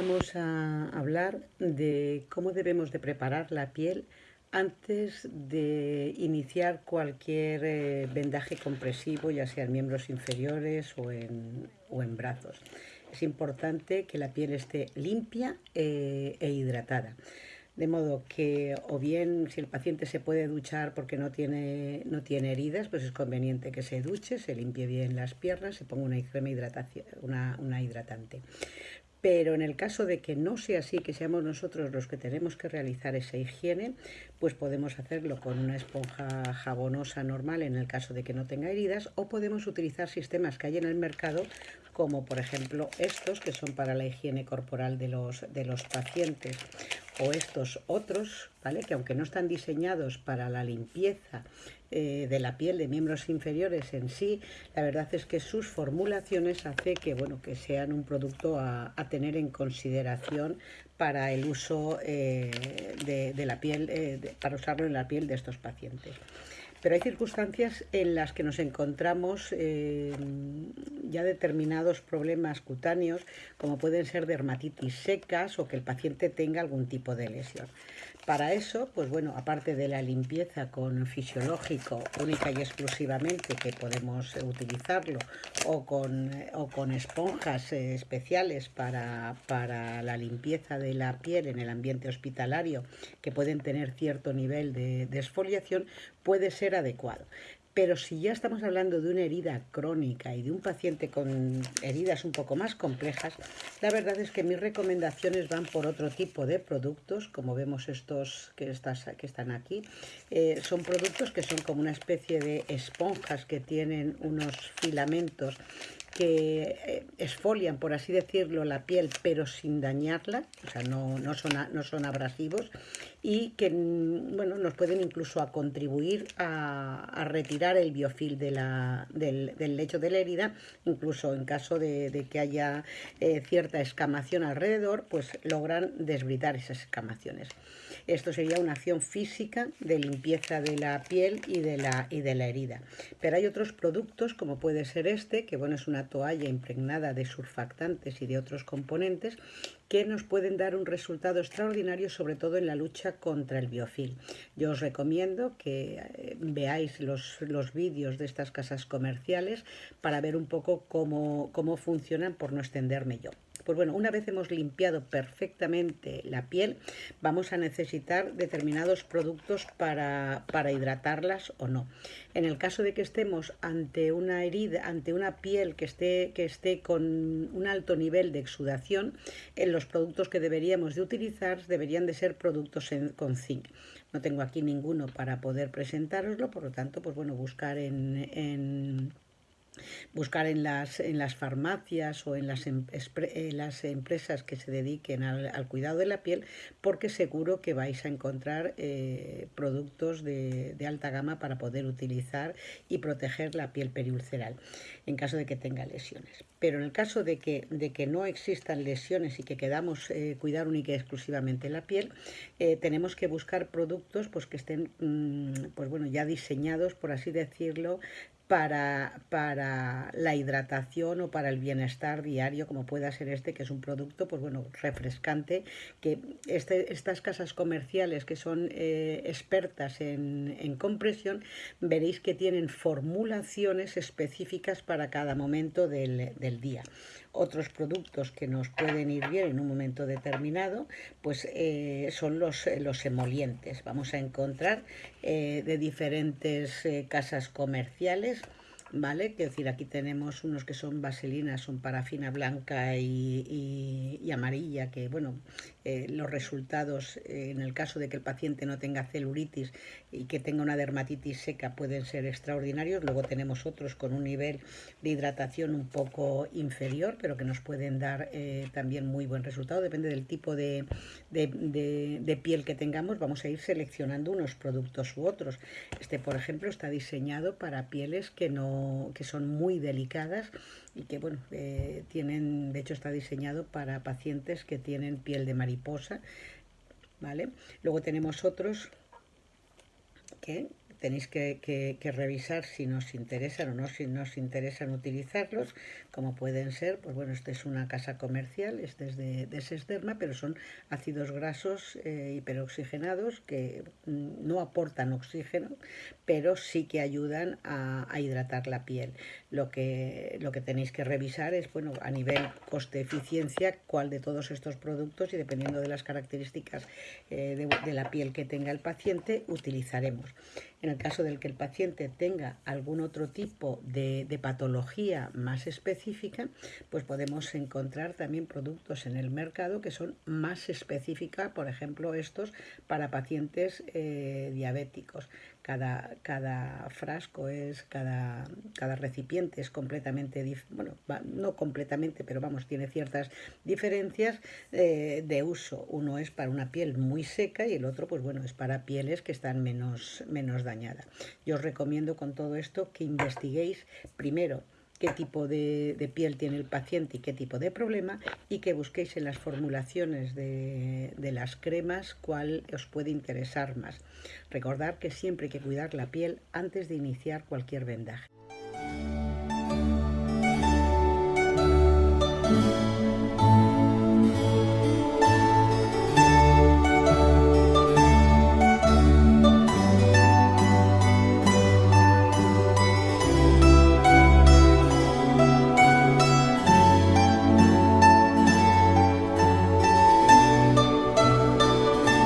vamos a hablar de cómo debemos de preparar la piel antes de iniciar cualquier eh, vendaje compresivo, ya sea en miembros inferiores o en, brazos. Es importante que la piel esté limpia eh, e hidratada. De modo que, o bien, si el paciente se puede duchar porque no tiene, no tiene heridas, pues es conveniente que se duche, se limpie bien las piernas, se ponga una crema hidratación, una, una hidratante. Pero en el caso de que no sea así, que seamos nosotros los que tenemos que realizar esa higiene, pues podemos hacerlo con una esponja jabonosa normal en el caso de que no tenga heridas o podemos utilizar sistemas que hay en el mercado como por ejemplo estos que son para la higiene corporal de los, de los pacientes o estos otros, ¿vale? que aunque no están diseñados para la limpieza eh, de la piel de miembros inferiores en sí, la verdad es que sus formulaciones hace que, bueno, que sean un producto a, tener en consideración para el uso eh, de, la piel, eh, para usarlo en la piel de estos pacientes. Pero hay circunstancias en las que nos encontramos ya determinados problemas cutáneos, como pueden ser dermatitis secas o que el paciente tenga algún tipo de lesión. Para eso, pues bueno, aparte de la limpieza con fisiológico única y exclusivamente que podemos utilizarlo o con, o con esponjas eh, especiales para, para, la limpieza de la piel en el ambiente hospitalario que pueden tener cierto nivel de, de exfoliación, puede ser adecuado. Pero si ya estamos hablando de una herida crónica y de un paciente con heridas un poco más complejas, la verdad es que mis recomendaciones van por otro tipo de productos, como vemos estos que, están aquí. Eh, son productos que son como una especie de esponjas que tienen unos filamentos que eh, esfolian, por así decirlo, la piel, pero sin dañarla, o sea, no son abrasivos, y que mm, bueno, nos pueden incluso a contribuir a, retirar el biofil de la, del, lecho de la herida, incluso en caso de, que haya eh, cierta escamación alrededor, pues logran desbridar esas escamaciones. Esto sería una acción física de limpieza de la piel y de la, y de la herida. Pero hay otros productos, como puede ser este, que bueno, es una toalla impregnada de surfactantes y de otros componentes, que nos pueden dar un resultado extraordinario, sobre todo en la lucha contra el biofil. Yo os recomiendo que eh, veáis los, los vídeos de estas casas comerciales para ver un poco cómo, cómo funcionan, por no extenderme yo. Pues bueno, una vez hemos limpiado perfectamente la piel, vamos a necesitar determinados productos para, hidratarlas o no. En el caso de que estemos ante una herida, ante una piel que esté, que esté con un alto nivel de exudación, en los productos que deberíamos de utilizar deberían de ser productos con zinc. No tengo aquí ninguno para poder presentároslo, por lo tanto, pues bueno, buscar en buscar en las, en las farmacias o en las, em, las empresas que se dediquen al, cuidado de la piel, porque seguro que vais a encontrar eh, productos de, alta gama para poder utilizar y proteger la piel periulceral en caso de que tenga lesiones. Pero en el caso de que, de que no existan lesiones y que quedamos eh, cuidar única y exclusivamente la piel, eh, tenemos que buscar productos pues, que estén mm, pues, bueno, ya diseñados, por así decirlo, para, para, la hidratación o para el bienestar diario, como pueda ser este, que es un producto pues bueno, refrescante, que este, estas casas comerciales que son eh, expertas en, en, compresión, veréis que tienen formulaciones específicas para cada momento del, del día otros productos que nos pueden ir bien en un momento determinado, pues eh, son los, los, emolientes. Vamos a encontrar eh, de diferentes eh, casas comerciales ¿vale? Que decir, aquí tenemos unos que son vaselinas, son parafina blanca y, amarilla, que bueno, eh, los resultados eh, en el caso de que el paciente no tenga celuritis y que tenga una dermatitis seca pueden ser extraordinarios. Luego tenemos otros con un nivel de hidratación un poco inferior, pero que nos pueden dar eh, también muy buen resultado. Depende del tipo de, de piel que tengamos, vamos a ir seleccionando unos productos u otros. Este, por ejemplo, está diseñado para pieles que no que son muy delicadas y que bueno, tienen, de hecho está diseñado para pacientes que tienen piel de mariposa, ¿vale? Luego tenemos otros que tenéis que, revisar si nos interesan o no, si nos interesan utilizarlos, como pueden ser, pues bueno, esta es una casa comercial, este es de, de Sesderma, pero son ácidos grasos eh, hiperoxigenados que mm, no aportan oxígeno, pero sí que ayudan a, hidratar la piel. Lo que, lo que tenéis que revisar es, bueno, a nivel coste-eficiencia, cuál de todos estos productos y dependiendo de las características eh, de, la piel que tenga el paciente, utilizaremos. El caso del que el paciente tenga algún otro tipo de, patología más específica, pues podemos encontrar también productos en el mercado que son más específicas, por ejemplo, estos para pacientes eh, diabéticos. Cada, cada, frasco es, cada, cada recipiente es completamente, bueno, no completamente, pero vamos, tiene ciertas diferencias eh, de uso. Uno es para una piel muy seca y el otro, pues bueno, es para pieles que están menos, menos dañada. Yo os recomiendo con todo esto que investiguéis primero qué tipo de, piel tiene el paciente y qué tipo de problema y que busquéis en las formulaciones de, de, las cremas cuál os puede interesar más. Recordad que siempre hay que cuidar la piel antes de iniciar cualquier vendaje.